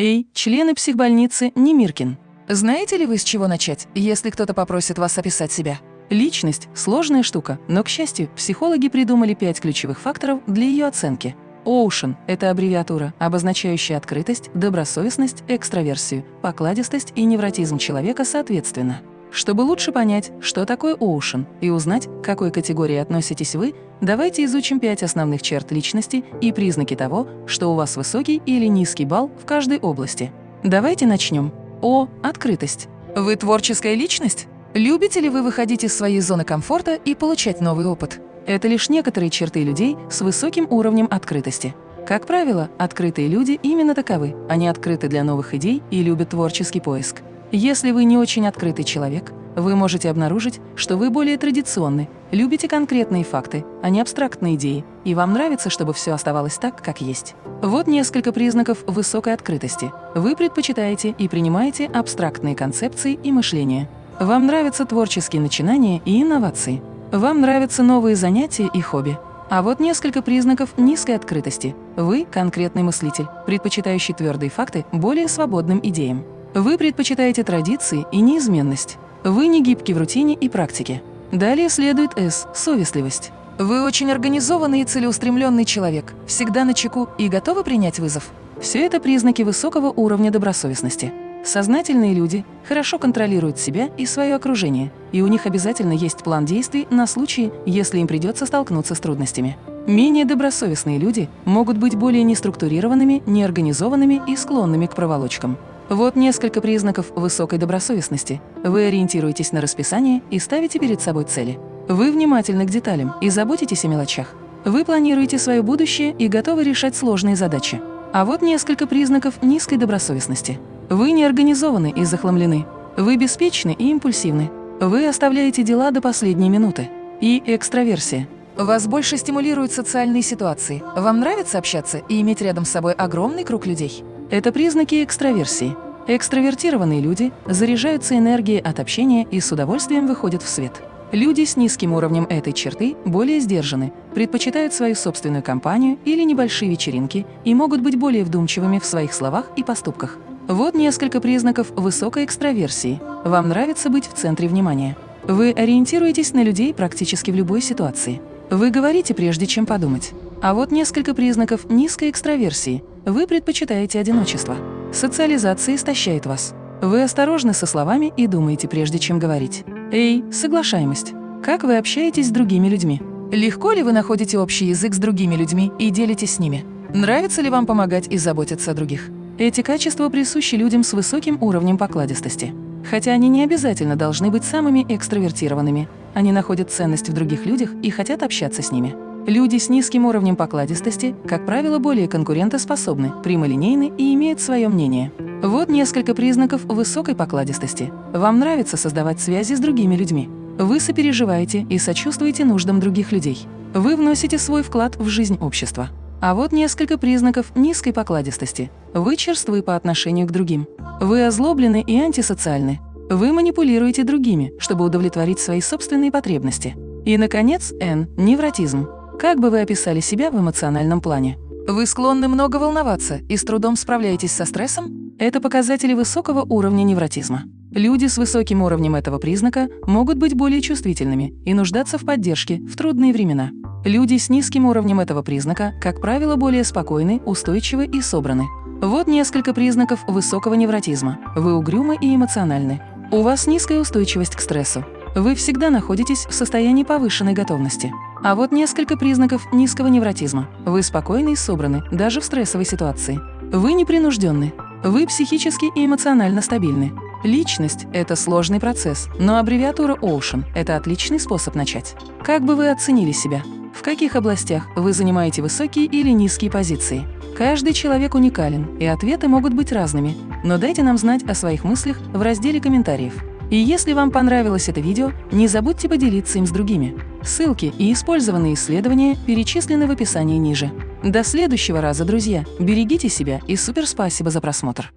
Эй, члены психбольницы Немиркин. Знаете ли вы, с чего начать, если кто-то попросит вас описать себя? Личность – сложная штука, но, к счастью, психологи придумали пять ключевых факторов для ее оценки. Ocean – это аббревиатура, обозначающая открытость, добросовестность, экстраверсию, покладистость и невротизм человека соответственно. Чтобы лучше понять, что такое Ocean, и узнать, к какой категории относитесь вы, давайте изучим пять основных черт личности и признаки того, что у вас высокий или низкий балл в каждой области. Давайте начнем. О. Открытость. Вы творческая личность? Любите ли вы выходить из своей зоны комфорта и получать новый опыт? Это лишь некоторые черты людей с высоким уровнем открытости. Как правило, открытые люди именно таковы. Они открыты для новых идей и любят творческий поиск. Если вы не очень открытый человек, вы можете обнаружить, что вы более традиционны, любите конкретные факты, а не абстрактные идеи, и вам нравится, чтобы все оставалось так, как есть. Вот несколько признаков высокой открытости. Вы предпочитаете и принимаете абстрактные концепции и мышление. Вам нравятся творческие начинания и инновации. Вам нравятся новые занятия и хобби. А вот несколько признаков низкой открытости. Вы – конкретный мыслитель, предпочитающий твердые факты более свободным идеям. Вы предпочитаете традиции и неизменность. Вы не гибки в рутине и практике. Далее следует «С» – совестливость. Вы очень организованный и целеустремленный человек, всегда на чеку и готовы принять вызов. Все это признаки высокого уровня добросовестности. Сознательные люди хорошо контролируют себя и свое окружение, и у них обязательно есть план действий на случай, если им придется столкнуться с трудностями. Менее добросовестные люди могут быть более неструктурированными, неорганизованными и склонными к проволочкам. Вот несколько признаков высокой добросовестности. Вы ориентируетесь на расписание и ставите перед собой цели. Вы внимательны к деталям и заботитесь о мелочах. Вы планируете свое будущее и готовы решать сложные задачи. А вот несколько признаков низкой добросовестности. Вы не организованы и захламлены. Вы беспечны и импульсивны. Вы оставляете дела до последней минуты. И экстраверсия. Вас больше стимулируют социальные ситуации. Вам нравится общаться и иметь рядом с собой огромный круг людей. Это признаки экстраверсии. Экстравертированные люди заряжаются энергией от общения и с удовольствием выходят в свет. Люди с низким уровнем этой черты более сдержаны, предпочитают свою собственную компанию или небольшие вечеринки и могут быть более вдумчивыми в своих словах и поступках. Вот несколько признаков высокой экстраверсии. Вам нравится быть в центре внимания. Вы ориентируетесь на людей практически в любой ситуации. Вы говорите, прежде чем подумать. А вот несколько признаков низкой экстраверсии. Вы предпочитаете одиночество. Социализация истощает вас. Вы осторожны со словами и думаете, прежде чем говорить. Эй, соглашаемость. Как вы общаетесь с другими людьми? Легко ли вы находите общий язык с другими людьми и делитесь с ними? Нравится ли вам помогать и заботиться о других? Эти качества присущи людям с высоким уровнем покладистости. Хотя они не обязательно должны быть самыми экстравертированными. Они находят ценность в других людях и хотят общаться с ними. Люди с низким уровнем покладистости, как правило, более конкурентоспособны, прямолинейны и имеют свое мнение. Вот несколько признаков высокой покладистости. Вам нравится создавать связи с другими людьми. Вы сопереживаете и сочувствуете нуждам других людей. Вы вносите свой вклад в жизнь общества. А вот несколько признаков низкой покладистости. Вы черствы по отношению к другим. Вы озлоблены и антисоциальны. Вы манипулируете другими, чтобы удовлетворить свои собственные потребности. И, наконец, Н – невротизм. Как бы вы описали себя в эмоциональном плане? Вы склонны много волноваться и с трудом справляетесь со стрессом? Это показатели высокого уровня невротизма. Люди с высоким уровнем этого признака могут быть более чувствительными и нуждаться в поддержке в трудные времена. Люди с низким уровнем этого признака, как правило, более спокойны, устойчивы и собраны. Вот несколько признаков высокого невротизма. Вы угрюмы и эмоциональны. У вас низкая устойчивость к стрессу. Вы всегда находитесь в состоянии повышенной готовности. А вот несколько признаков низкого невротизма. Вы спокойны и собраны, даже в стрессовой ситуации. Вы непринужденны. Вы психически и эмоционально стабильны. Личность – это сложный процесс, но аббревиатура Ocean – это отличный способ начать. Как бы вы оценили себя? В каких областях вы занимаете высокие или низкие позиции? Каждый человек уникален, и ответы могут быть разными, но дайте нам знать о своих мыслях в разделе комментариев. И если вам понравилось это видео, не забудьте поделиться им с другими. Ссылки и использованные исследования перечислены в описании ниже. До следующего раза, друзья! Берегите себя и супер спасибо за просмотр!